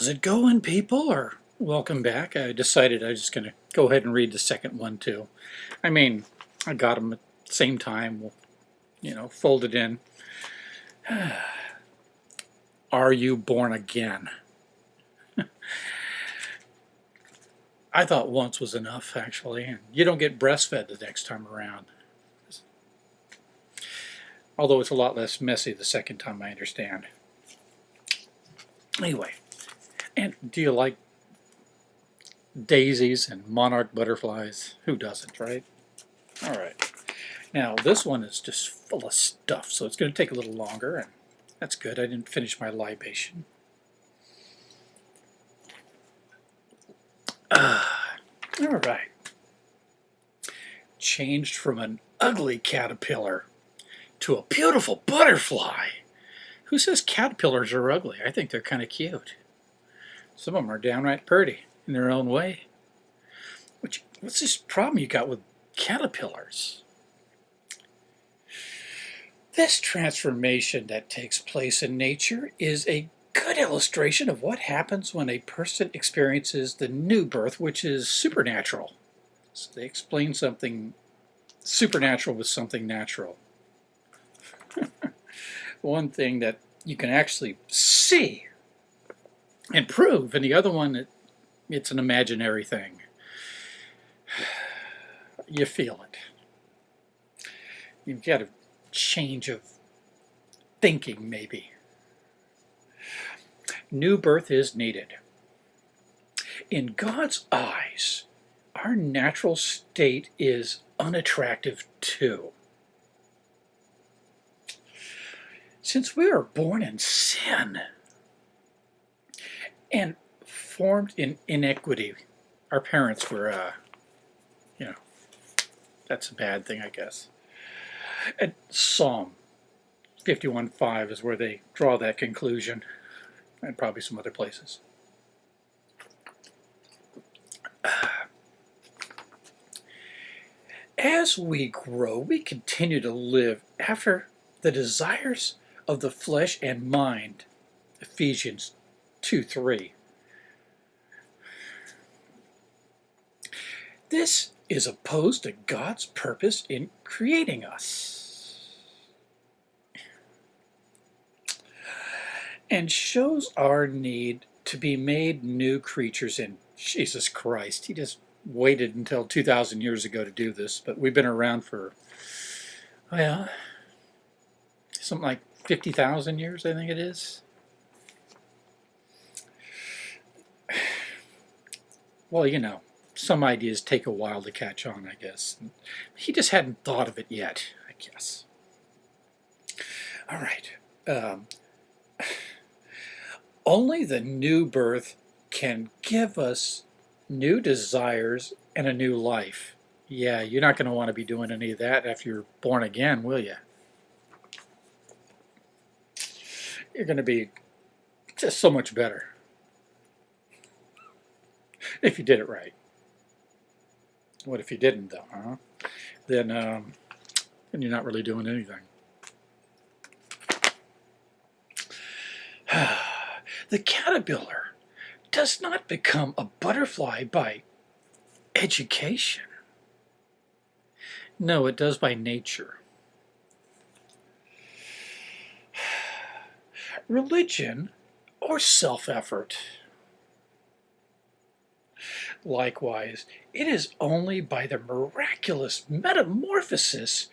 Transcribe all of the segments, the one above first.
How's it going, people? Or welcome back. I decided I was just going to go ahead and read the second one, too. I mean, I got them at the same time, you know, folded in. Are you born again? I thought once was enough, actually. And you don't get breastfed the next time around. Although it's a lot less messy the second time, I understand. Anyway, and do you like daisies and monarch butterflies? Who doesn't, right? All right. Now, this one is just full of stuff, so it's going to take a little longer, and that's good. I didn't finish my libation. Ah, all right. Changed from an ugly caterpillar to a beautiful butterfly. Who says caterpillars are ugly? I think they're kind of cute. Some of them are downright pretty in their own way. Which, what's this problem you got with caterpillars? This transformation that takes place in nature is a good illustration of what happens when a person experiences the new birth, which is supernatural. So they explain something supernatural with something natural. One thing that you can actually see and prove, and the other one, it, it's an imaginary thing. You feel it. You've got a change of thinking, maybe. New birth is needed. In God's eyes, our natural state is unattractive too. Since we are born in sin and formed in inequity, our parents were, uh, you know, that's a bad thing, I guess. And Psalm 51.5 is where they draw that conclusion, and probably some other places. As we grow, we continue to live after the desires of the flesh and mind. Ephesians 2 3. This is opposed to God's purpose in creating us and shows our need to be made new creatures in Jesus Christ. He just waited until 2,000 years ago to do this, but we've been around for, well, something like 50,000 years, I think it is. Well, you know, some ideas take a while to catch on, I guess. He just hadn't thought of it yet, I guess. All right. Um, only the new birth can give us new desires and a new life. Yeah, you're not going to want to be doing any of that after you're born again, will you? you're going to be just so much better if you did it right. What if you didn't, though, huh? Then, um, then you're not really doing anything. the caterpillar does not become a butterfly by education. No, it does by nature. religion, or self-effort. Likewise, it is only by the miraculous metamorphosis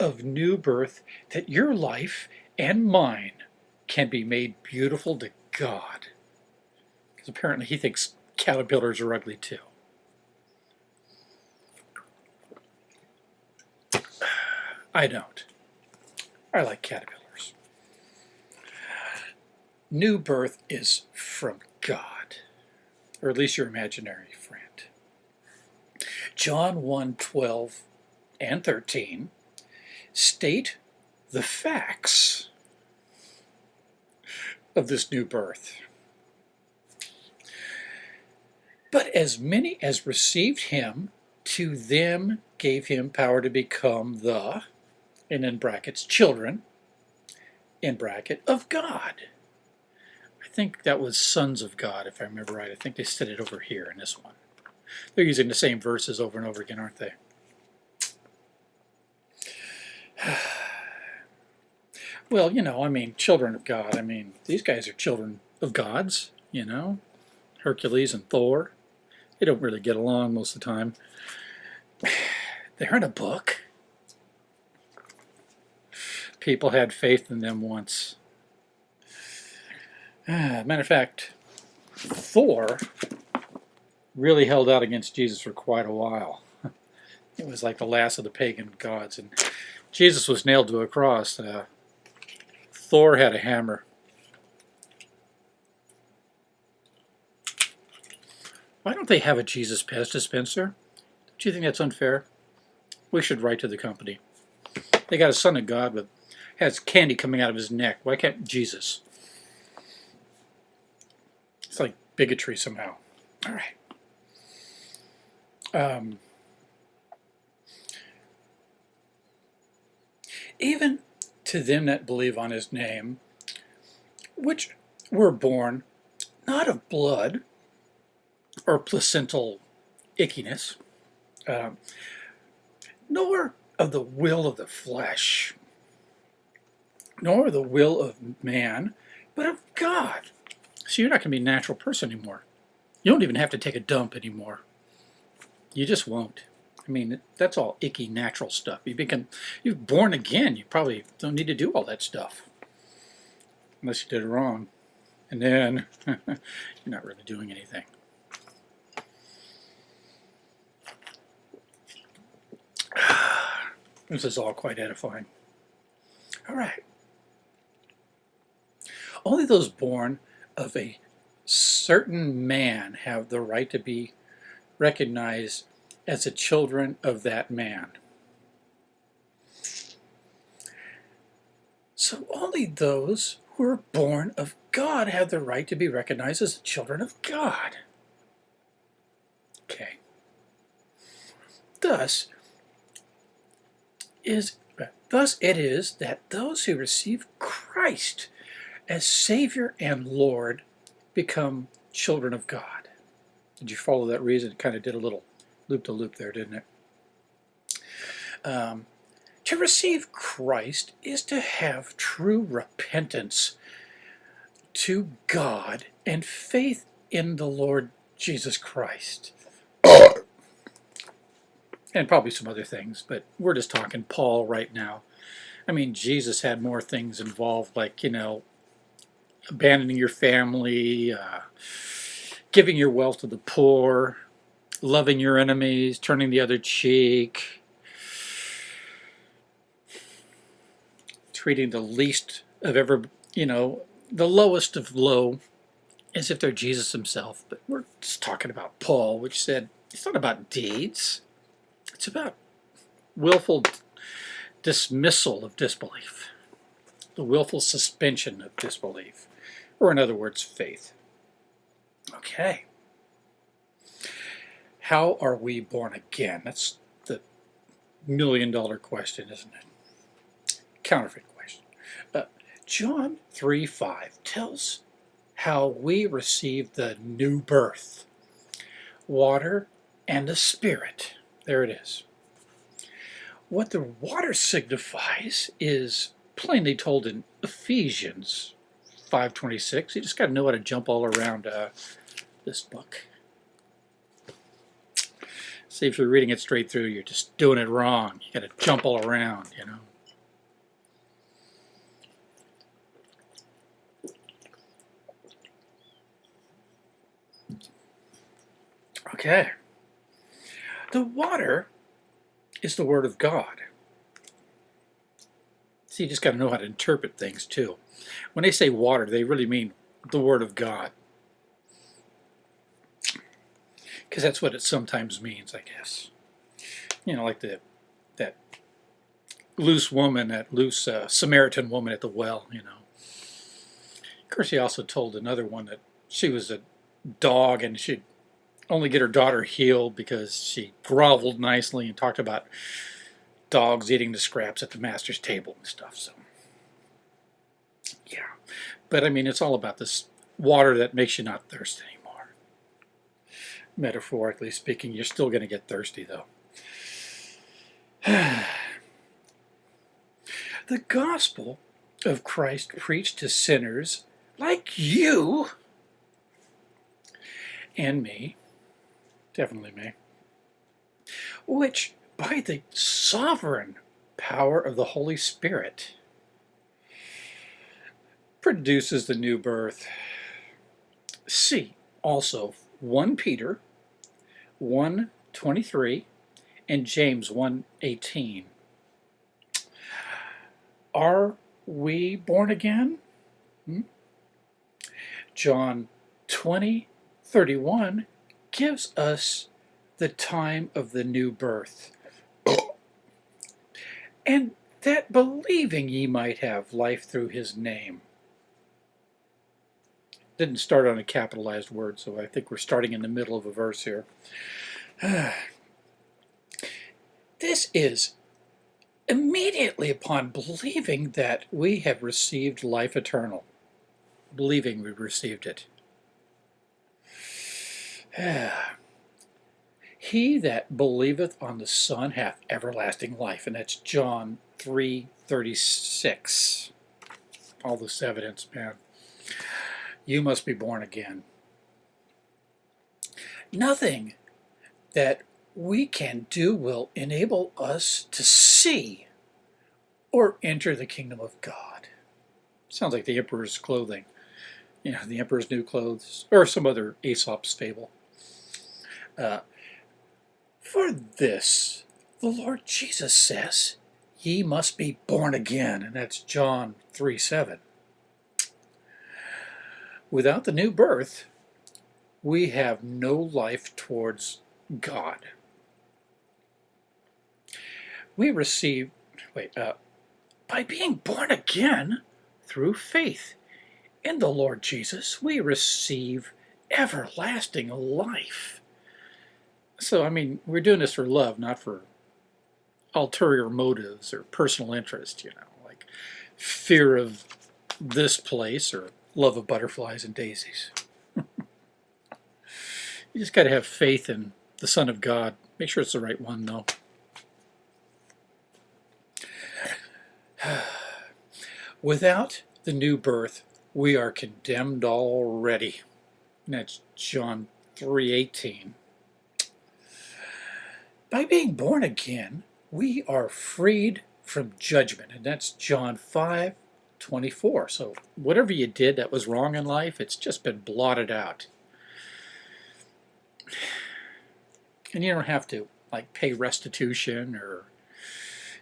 of new birth that your life and mine can be made beautiful to God. Because apparently he thinks caterpillars are ugly too. I don't. I like caterpillars new birth is from God, or at least your imaginary friend. John 1 12 and 13 state the facts of this new birth. But as many as received him, to them gave him power to become the, and in brackets, children, in bracket, of God think that was sons of God, if I remember right. I think they said it over here in this one. They're using the same verses over and over again, aren't they? well, you know, I mean, children of God. I mean, these guys are children of gods, you know. Hercules and Thor. They don't really get along most of the time. They're in a book. People had faith in them once. Ah, matter of fact, Thor really held out against Jesus for quite a while. It was like the last of the pagan gods. And Jesus was nailed to a cross. Uh, Thor had a hammer. Why don't they have a Jesus Pez dispenser? Do you think that's unfair? We should write to the company. They got a son of God with has candy coming out of his neck. Why can't Jesus? It's like bigotry somehow. All right. Um, even to them that believe on his name, which were born not of blood or placental ickiness, uh, nor of the will of the flesh, nor the will of man, but of God. So you're not going to be a natural person anymore. You don't even have to take a dump anymore. You just won't. I mean, that's all icky natural stuff. You become, you're born again. You probably don't need to do all that stuff. Unless you did it wrong. And then you're not really doing anything. This is all quite edifying. All right. Only those born of a certain man have the right to be recognized as the children of that man. So only those who are born of God have the right to be recognized as the children of God. Okay. Thus, is thus it is that those who receive Christ as Savior and Lord become children of God. Did you follow that reason? It kind of did a little loop-to-loop there, didn't it? Um, to receive Christ is to have true repentance to God and faith in the Lord Jesus Christ. and probably some other things, but we're just talking Paul right now. I mean, Jesus had more things involved, like, you know, abandoning your family, uh, giving your wealth to the poor, loving your enemies, turning the other cheek, treating the least of ever, you know, the lowest of low as if they're Jesus himself. But we're just talking about Paul, which said it's not about deeds. It's about willful dismissal of disbelief, the willful suspension of disbelief, or in other words, faith. Okay. How are we born again? That's the million dollar question, isn't it? Counterfeit question. Uh, John 3 5 tells how we receive the new birth water and the Spirit. There it is. What the water signifies is plainly told in Ephesians 5.26. You just got to know how to jump all around uh, this book. See, if you're reading it straight through, you're just doing it wrong. You got to jump all around, you know. Okay. The water is the Word of God. See, you just got to know how to interpret things too. When they say water, they really mean the Word of God. Because that's what it sometimes means, I guess. You know, like the that loose woman, that loose uh, Samaritan woman at the well, you know. Of course, he also told another one that she was a dog and she'd only get her daughter healed because she groveled nicely and talked about dogs eating the scraps at the master's table and stuff. So, yeah. But I mean, it's all about this water that makes you not thirsty anymore. Metaphorically speaking, you're still going to get thirsty though. the gospel of Christ preached to sinners like you and me, definitely me, which by the sovereign power of the Holy Spirit produces the new birth. See also 1 Peter 1.23 and James 1.18. Are we born again? Hmm? John 20.31 gives us the time of the new birth. And that believing ye might have life through his name didn't start on a capitalized word, so I think we're starting in the middle of a verse here. this is immediately upon believing that we have received life eternal, believing we received it. Ah. He that believeth on the Son hath everlasting life, and that's John 3.36. All this evidence, man. You must be born again. Nothing that we can do will enable us to see or enter the kingdom of God. Sounds like the emperor's clothing. You know, the emperor's new clothes, or some other Aesop's fable. Uh, for this, the Lord Jesus says, ye must be born again, and that's John 3, 7. Without the new birth, we have no life towards God. We receive, wait, uh, by being born again through faith in the Lord Jesus, we receive everlasting life. So, I mean, we're doing this for love, not for ulterior motives or personal interest, you know, like fear of this place or love of butterflies and daisies. you just got to have faith in the Son of God. Make sure it's the right one, though. Without the new birth, we are condemned already. And that's John 3.18. By being born again, we are freed from judgment. And that's John 5, 24. So whatever you did that was wrong in life, it's just been blotted out. And you don't have to like pay restitution or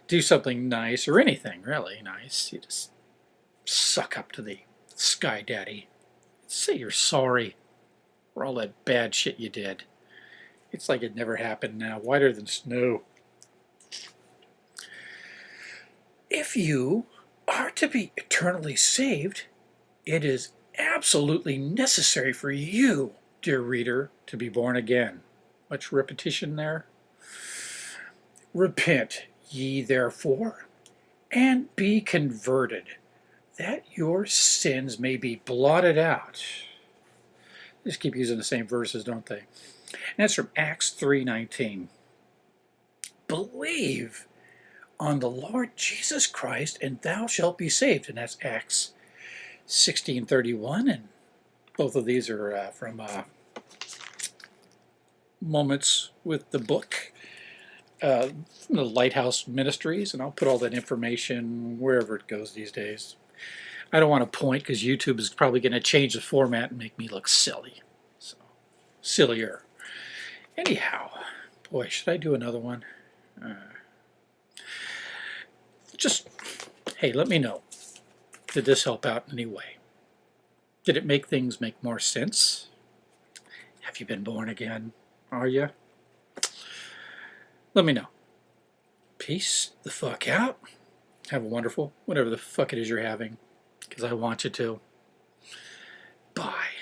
do something nice or anything really nice. You just suck up to the sky daddy. Say you're sorry for all that bad shit you did. It's like it never happened now, whiter than snow. If you are to be eternally saved, it is absolutely necessary for you, dear reader, to be born again. Much repetition there. Repent ye therefore, and be converted, that your sins may be blotted out. Just keep using the same verses, don't they? And that's from Acts 3.19. Believe on the Lord Jesus Christ, and thou shalt be saved. And that's Acts 16.31, and both of these are uh, from uh, Moments with the Book, uh, from the Lighthouse Ministries, and I'll put all that information wherever it goes these days. I don't want to point because YouTube is probably going to change the format and make me look silly. So, sillier. Anyhow, boy, should I do another one? Uh, just, hey, let me know. Did this help out in any way? Did it make things make more sense? Have you been born again? Are you? Let me know. Peace the fuck out. Have a wonderful, whatever the fuck it is you're having, because I want you to. Bye.